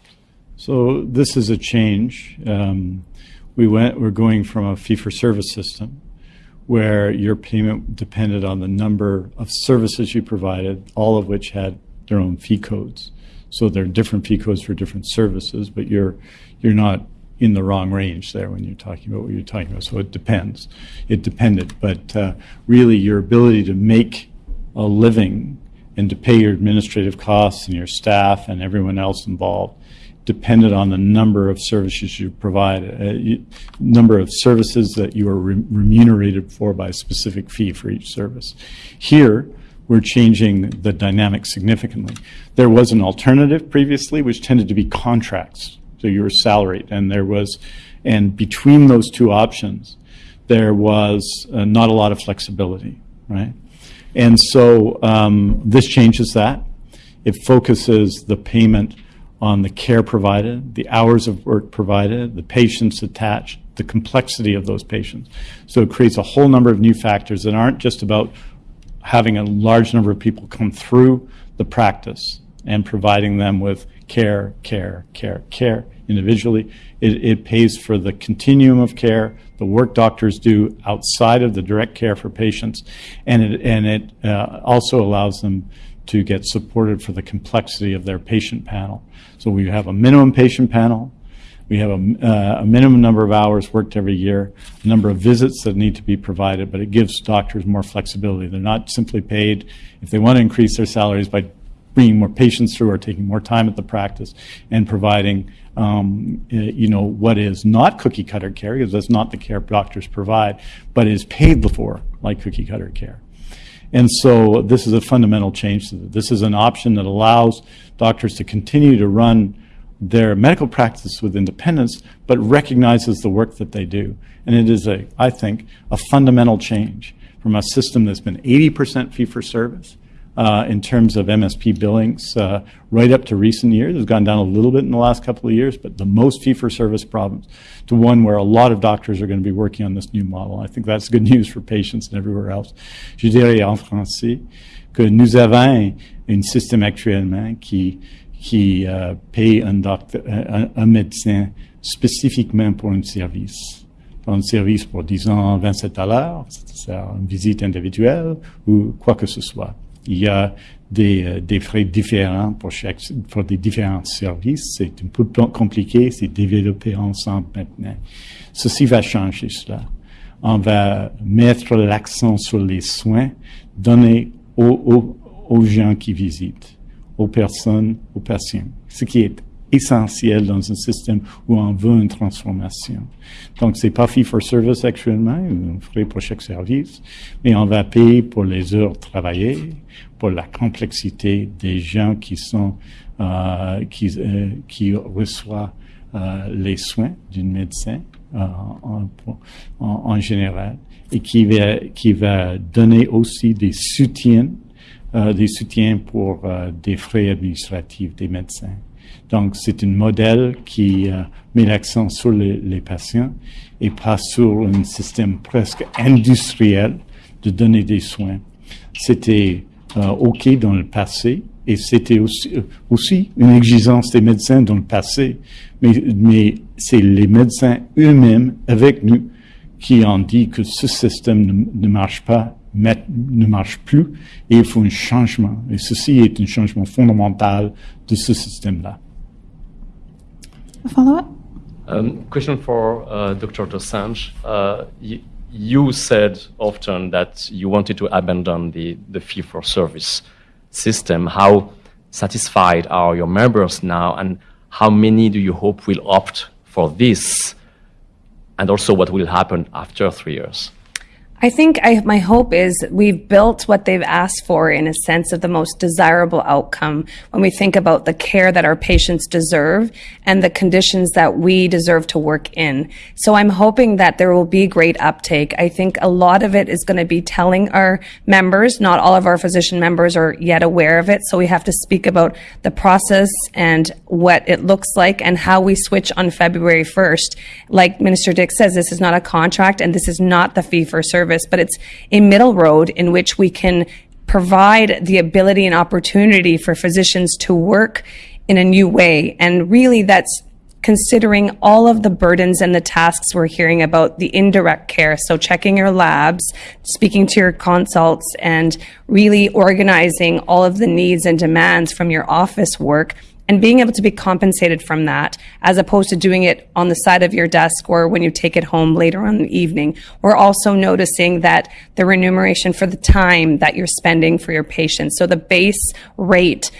So this is a change. Um, we went. We're going from a fee-for-service system where your payment depended on the number of services you provided, all of which had their own fee codes. So there are different fee codes for different services, but you're you're not in the wrong range there when you're talking about what you're talking about. So it depends. It depended, but uh, really your ability to make a living and to pay your administrative costs and your staff and everyone else involved depended on the number of services you provide, uh, number of services that you are re remunerated for by a specific fee for each service. Here, we're changing the dynamic significantly. There was an alternative previously, which tended to be contracts. So you were salaried, and there was, and between those two options, there was uh, not a lot of flexibility, right? And so um, this changes that. It focuses the payment on the care provided, the hours of work provided, the patients attached, the complexity of those patients. So it creates a whole number of new factors that aren't just about having a large number of people come through the practice and providing them with care, care, care, care individually. It, it pays for the continuum of care, the work doctors do outside of the direct care for patients, and it, and it uh, also allows them to get supported for the complexity of their patient panel. So we have a minimum patient panel. We have a, uh, a, minimum number of hours worked every year, a number of visits that need to be provided, but it gives doctors more flexibility. They're not simply paid if they want to increase their salaries by bringing more patients through or taking more time at the practice and providing, um, you know, what is not cookie cutter care, because that's not the care doctors provide, but is paid for like cookie cutter care. And so this is a fundamental change. This is an option that allows doctors to continue to run their medical practice with independence, but recognizes the work that they do. And it is, a, I think, a fundamental change from a system that's been 80% fee for service uh, in terms of MSP billings uh, right up to recent years. It's gone down a little bit in the last couple of years, but the most fee-for-service problems to one where a lot of doctors are going to be working on this new model. I think that's good news for patients and everywhere else. Je dirais en français que nous avons un système actuellement qui, qui euh, paye un, docteur, un, un médecin spécifiquement pour un service. pour un service pour, disons, 27 dollars, c'est une visite individuelle ou quoi que ce soit. Il y a des, euh, des frais différents pour chaque, pour des différents services. C'est un peu compliqué, c'est développé ensemble maintenant. Ceci va changer cela. On va mettre l'accent sur les soins donnés aux, aux, aux gens qui visitent, aux personnes, aux patients. Ce qui est essentiel dans un système où on veut une transformation. Donc, c'est pas fee for service actuellement, on ferait pour chaque service, mais on va payer pour les heures travaillées, pour la complexité des gens qui sont, euh, qui, euh, qui reçoivent euh, les soins d'un médecin euh, en, en, en, général et qui va, qui va donner aussi des soutiens, euh, des soutiens pour euh, des frais administratifs des médecins. Donc, c'est un modèle qui euh, met l'accent sur les, les, patients et pas sur un système presque industriel de donner des soins. C'était euh, OK dans le passé et c'était aussi, euh, aussi, une exigence des médecins dans le passé, mais, mais c'est les médecins eux-mêmes avec nous qui ont dit que ce système ne, ne marche pas ne marche plus et il faut un changement. Et ceci est un changement fondamental de ce système-là. A follow-up? Um, question for uh, Dr. Dosanjh. Uh, you, you, said often that you wanted to abandon the, the fee-for-service system. How satisfied are your members now, and how many do you hope will opt for this? And also, what will happen after three years? I think I, my hope is we've built what they've asked for in a sense of the most desirable outcome when we think about the care that our patients deserve and the conditions that we deserve to work in. So I'm hoping that there will be great uptake. I think a lot of it is going to be telling our members, not all of our physician members are yet aware of it. So we have to speak about the process and what it looks like and how we switch on February 1st. Like Minister Dix says, this is not a contract and this is not the fee for service service, but it's a middle road in which we can provide the ability and opportunity for physicians to work in a new way. And really that's considering all of the burdens and the tasks we're hearing about the indirect care. So checking your labs, speaking to your consults, and really organizing all of the needs and demands from your office work and being able to be compensated from that as opposed to doing it on the side of your desk or when you take it home later on the evening. We're also noticing that the remuneration for the time that you're spending for your patients. So the base rate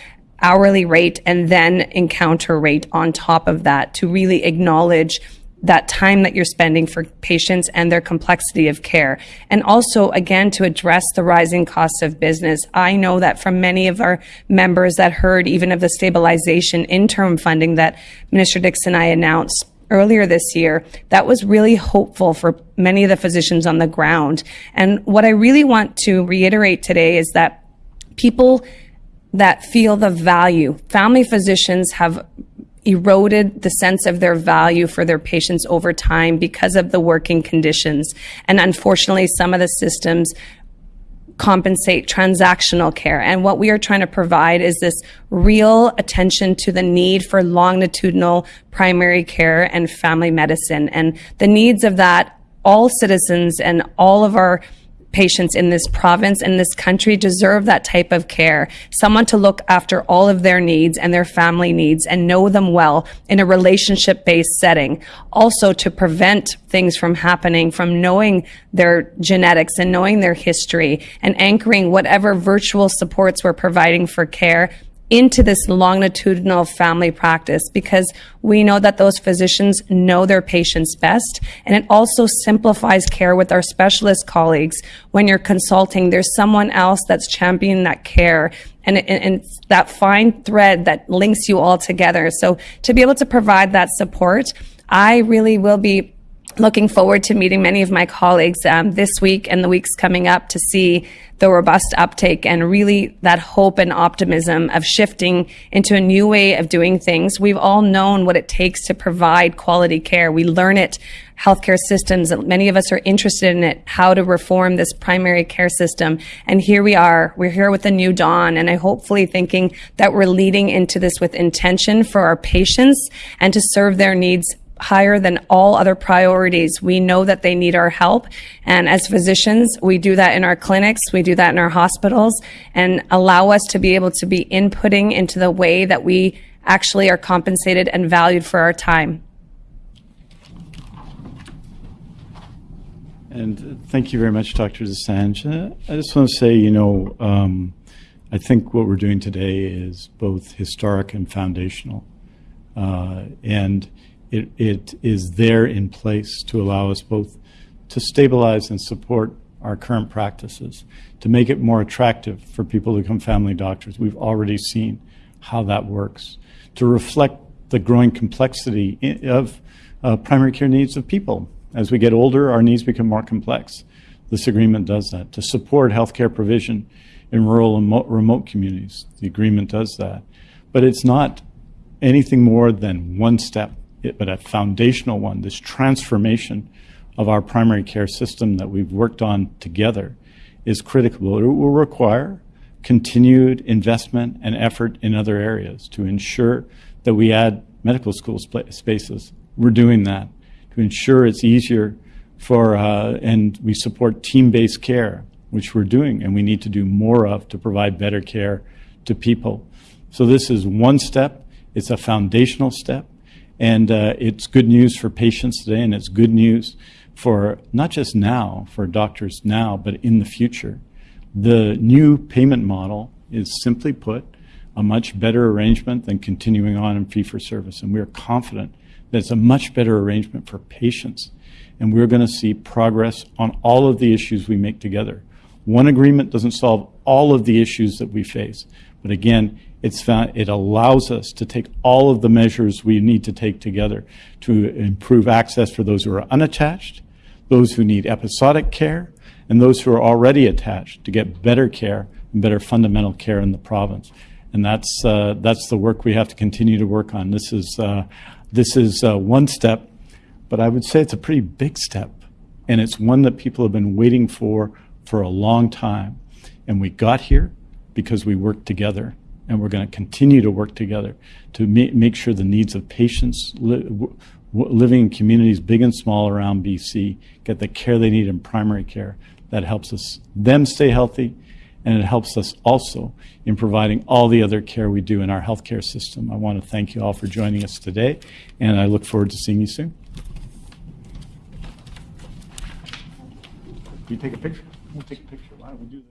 hourly rate and then encounter rate on top of that to really acknowledge that time that you're spending for patients and their complexity of care. And also, again, to address the rising costs of business. I know that from many of our members that heard even of the stabilization interim funding that Minister Dix and I announced earlier this year, that was really hopeful for many of the physicians on the ground. And what I really want to reiterate today is that people that feel the value, family physicians have eroded the sense of their value for their patients over time because of the working conditions. And unfortunately, some of the systems compensate transactional care. And what we are trying to provide is this real attention to the need for longitudinal primary care and family medicine and the needs of that all citizens and all of our patients in this province and this country deserve that type of care. Someone to look after all of their needs and their family needs and know them well in a relationship based setting. Also to prevent things from happening from knowing their genetics and knowing their history and anchoring whatever virtual supports we're providing for care into this longitudinal family practice because we know that those physicians know their patients best. And it also simplifies care with our specialist colleagues. When you're consulting, there's someone else that's championing that care and, and, and, that fine thread that links you all together. So to be able to provide that support, I really will be looking forward to meeting many of my colleagues um, this week and the weeks coming up to see the robust uptake and really that hope and optimism of shifting into a new way of doing things. We've all known what it takes to provide quality care. We learn it healthcare systems. Many of us are interested in it, how to reform this primary care system. And here we are. We're here with a new dawn. And I hopefully thinking that we're leading into this with intention for our patients and to serve their needs higher than all other priorities. We know that they need our help. And as physicians, we do that in our clinics, we do that in our hospitals, and allow us to be able to be inputting into the way that we actually are compensated and valued for our time. And thank you very much, Dr. Dosanjh. I just want to say, you know, um, I think what we're doing today is both historic and foundational. Uh, and it, it is there in place to allow us both to stabilize and support our current practices, to make it more attractive for people to become family doctors. We've already seen how that works, to reflect the growing complexity of uh, primary care needs of people. As we get older, our needs become more complex. This agreement does that. To support healthcare provision in rural and remote communities, the agreement does that. But it's not anything more than one step, but a foundational one, this transformation of our primary care system that we've worked on together is critical. It will require continued investment and effort in other areas to ensure that we add medical school spaces. We're doing that to ensure it's easier for, uh, and we support team-based care, which we're doing and we need to do more of to provide better care to people. So this is one step. It's a foundational step. And uh, it's good news for patients today, and it's good news for not just now, for doctors now, but in the future. The new payment model is simply put a much better arrangement than continuing on in fee for service. And we're confident that it's a much better arrangement for patients. And we're going to see progress on all of the issues we make together. One agreement doesn't solve all of the issues that we face. But again, it's found, it allows us to take all of the measures we need to take together to improve access for those who are unattached, those who need episodic care, and those who are already attached to get better care and better fundamental care in the province. And that's, uh, that's the work we have to continue to work on. This is, uh, this is uh, one step, but I would say it's a pretty big step. And it's one that people have been waiting for for a long time. And we got here because we worked together and we're going to continue to work together to ma make sure the needs of patients li living in communities big and small around BC get the care they need in primary care. That helps us them stay healthy, and it helps us also in providing all the other care we do in our healthcare system. I want to thank you all for joining us today, and I look forward to seeing you soon. Can you take a picture? We'll take a picture. Why don't we do this?